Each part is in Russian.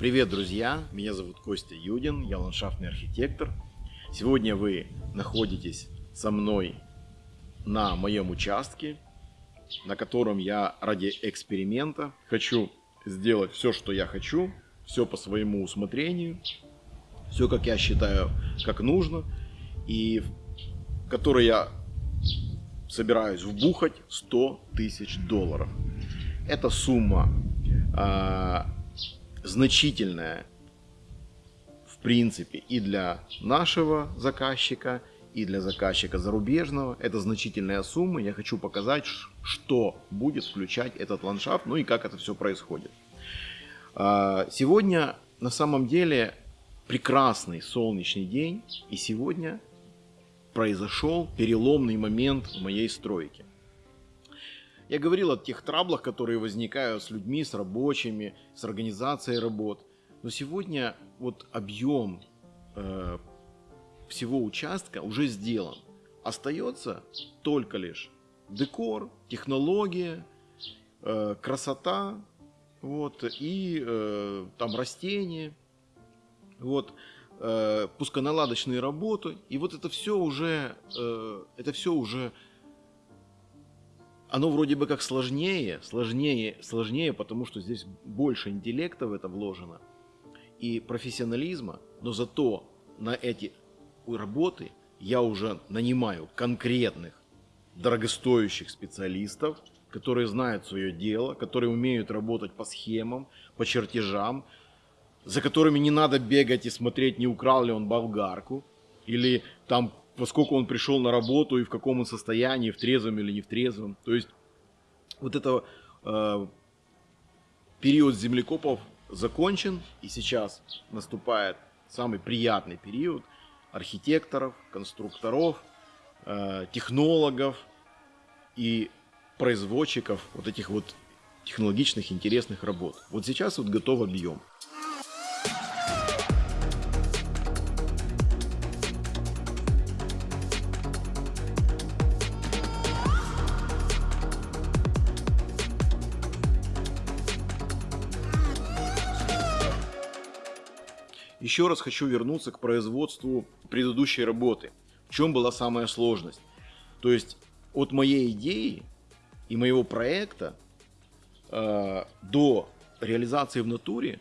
Привет, друзья! Меня зовут Костя Юдин, я ландшафтный архитектор. Сегодня вы находитесь со мной на моем участке, на котором я ради эксперимента хочу сделать все, что я хочу, все по своему усмотрению, все, как я считаю, как нужно, и который я собираюсь вбухать 100 тысяч долларов. Эта сумма значительная в принципе и для нашего заказчика, и для заказчика зарубежного. Это значительная сумма. Я хочу показать, что будет включать этот ландшафт, ну и как это все происходит. А, сегодня на самом деле прекрасный солнечный день, и сегодня произошел переломный момент в моей стройке. Я говорил о тех траблах, которые возникают с людьми, с рабочими, с организацией работ. Но сегодня вот объем э, всего участка уже сделан. Остается только лишь декор, технология, э, красота, вот, и э, там растения, вот, э, пусконаладочные работы. И вот это все уже, э, это все уже оно вроде бы как сложнее, сложнее, сложнее, потому что здесь больше интеллекта в это вложено и профессионализма, но зато на эти работы я уже нанимаю конкретных дорогостоящих специалистов, которые знают свое дело, которые умеют работать по схемам, по чертежам, за которыми не надо бегать и смотреть, не украл ли он болгарку, или там поскольку он пришел на работу и в каком он состоянии, в трезвом или не в трезвом. То есть вот это э, период землекопов закончен, и сейчас наступает самый приятный период архитекторов, конструкторов, э, технологов и производчиков вот этих вот технологичных интересных работ. Вот сейчас вот готов объем. Еще раз хочу вернуться к производству предыдущей работы. В чем была самая сложность? То есть от моей идеи и моего проекта э, до реализации в натуре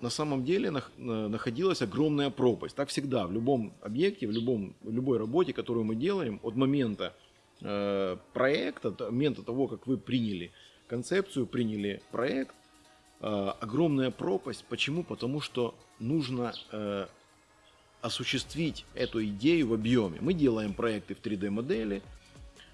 на самом деле нах, находилась огромная пропасть. Так всегда, в любом объекте, в, любом, в любой работе, которую мы делаем, от момента э, проекта, от момента того, как вы приняли концепцию, приняли проект, огромная пропасть. Почему? Потому что нужно э, осуществить эту идею в объеме. Мы делаем проекты в 3D модели,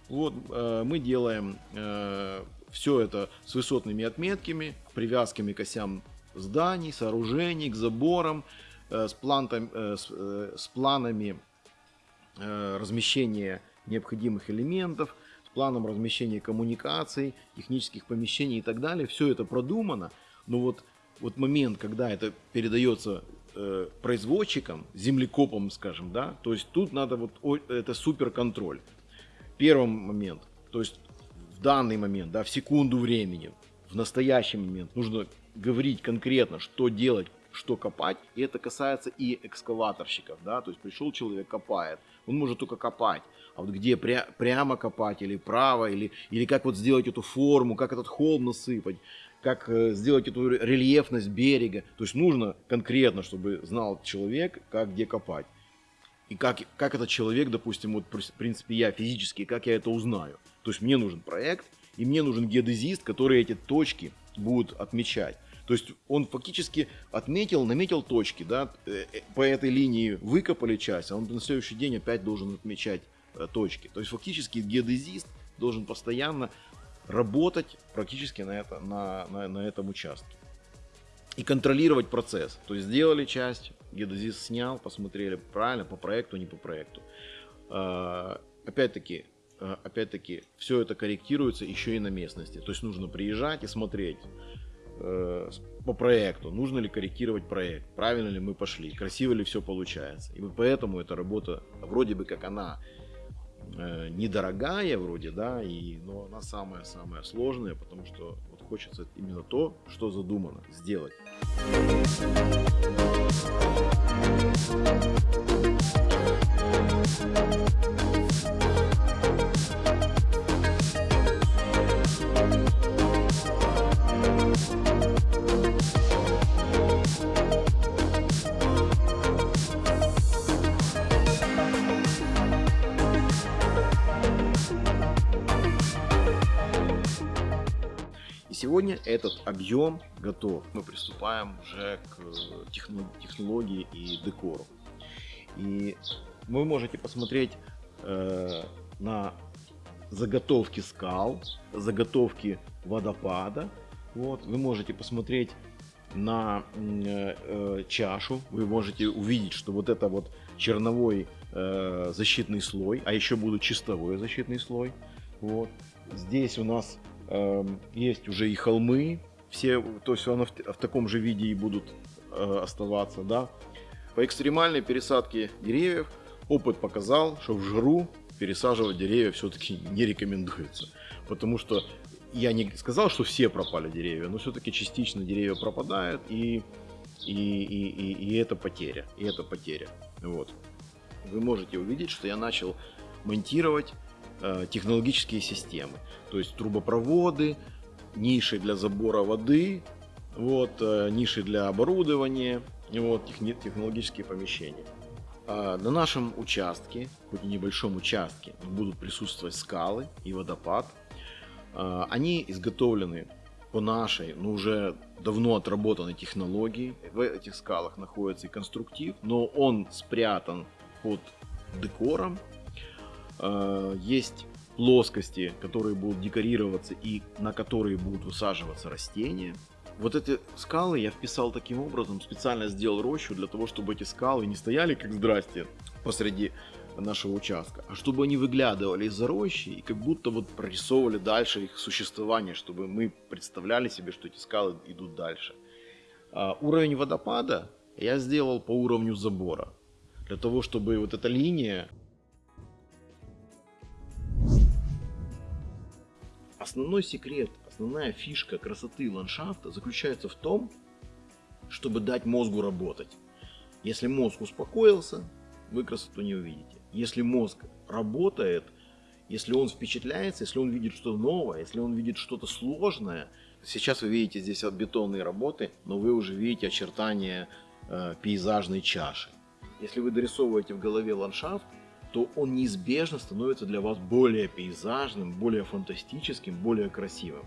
вот, э, мы делаем э, все это с высотными отметками, привязками к осям зданий, сооружений, к заборам, э, с, плантом, э, с, э, с планами э, размещения необходимых элементов, с планом размещения коммуникаций, технических помещений и так далее. Все это продумано, но вот вот момент, когда это передается э, производчикам, землекопам, скажем, да, то есть тут надо вот о, это супер контроль. Первый момент, то есть в данный момент, да, в секунду времени, в настоящий момент нужно говорить конкретно, что делать, что копать, и это касается и экскаваторщиков, да, то есть пришел человек, копает, он может только копать, а вот где пря прямо копать или право, или, или как вот сделать эту форму, как этот холм насыпать, как э, сделать эту рельефность берега. То есть нужно конкретно, чтобы знал человек, как где копать. И как, как этот человек, допустим, вот в принципе я физически, как я это узнаю. То есть мне нужен проект, и мне нужен геодезист, который эти точки будет отмечать. То есть он фактически отметил, наметил точки, да, э, э, по этой линии выкопали часть, а он на следующий день опять должен отмечать точки. То есть фактически геодезист должен постоянно работать практически на, это, на, на, на этом участке. И контролировать процесс. То есть сделали часть, геодезист снял, посмотрели правильно по проекту, не по проекту. А, опять-таки, а, опять-таки, все это корректируется еще и на местности. То есть нужно приезжать и смотреть э, по проекту, нужно ли корректировать проект, правильно ли мы пошли, красиво ли все получается. И поэтому эта работа, вроде бы как она э, недорогая вроде, да, и, но она самая-самая сложная, потому что вот хочется именно то, что задумано, сделать. И сегодня этот объем готов. Мы приступаем уже к технологии и декору. И вы можете посмотреть э, на заготовки скал, заготовки водопада. Вот, вы можете посмотреть на э, э, чашу, вы можете увидеть, что вот это вот черновой э, защитный слой, а еще будет чистовой защитный слой. Вот. Здесь у нас э, есть уже и холмы, все, то есть оно в, в таком же виде и будут э, оставаться, да. По экстремальной пересадке деревьев опыт показал, что в жару пересаживать деревья все-таки не рекомендуется, потому что я не сказал, что все пропали деревья, но все-таки частично деревья пропадают и и, и, и, и это потеря, и это потеря. Вот. Вы можете увидеть, что я начал монтировать технологические системы, то есть трубопроводы, ниши для забора воды, вот, э, ниши для оборудования, вот, технологические помещения. А на нашем участке, хоть и небольшом участке, будут присутствовать скалы и водопад. А, они изготовлены по нашей, но уже давно отработанной технологии. В этих скалах находится и конструктив, но он спрятан под декором. А, есть плоскости, которые будут декорироваться и на которые будут высаживаться растения. Вот эти скалы я вписал таким образом, специально сделал рощу для того, чтобы эти скалы не стояли как здрасте посреди нашего участка, а чтобы они выглядывали из-за рощи и как будто вот прорисовывали дальше их существование, чтобы мы представляли себе, что эти скалы идут дальше. А, уровень водопада я сделал по уровню забора, для того, чтобы вот эта линия Основной секрет, основная фишка красоты ландшафта заключается в том, чтобы дать мозгу работать. Если мозг успокоился, вы красоту не увидите. Если мозг работает, если он впечатляется, если он видит что-то новое, если он видит что-то сложное, сейчас вы видите здесь бетонные работы, но вы уже видите очертания э, пейзажной чаши. Если вы дорисовываете в голове ландшафт, то он неизбежно становится для вас более пейзажным, более фантастическим, более красивым.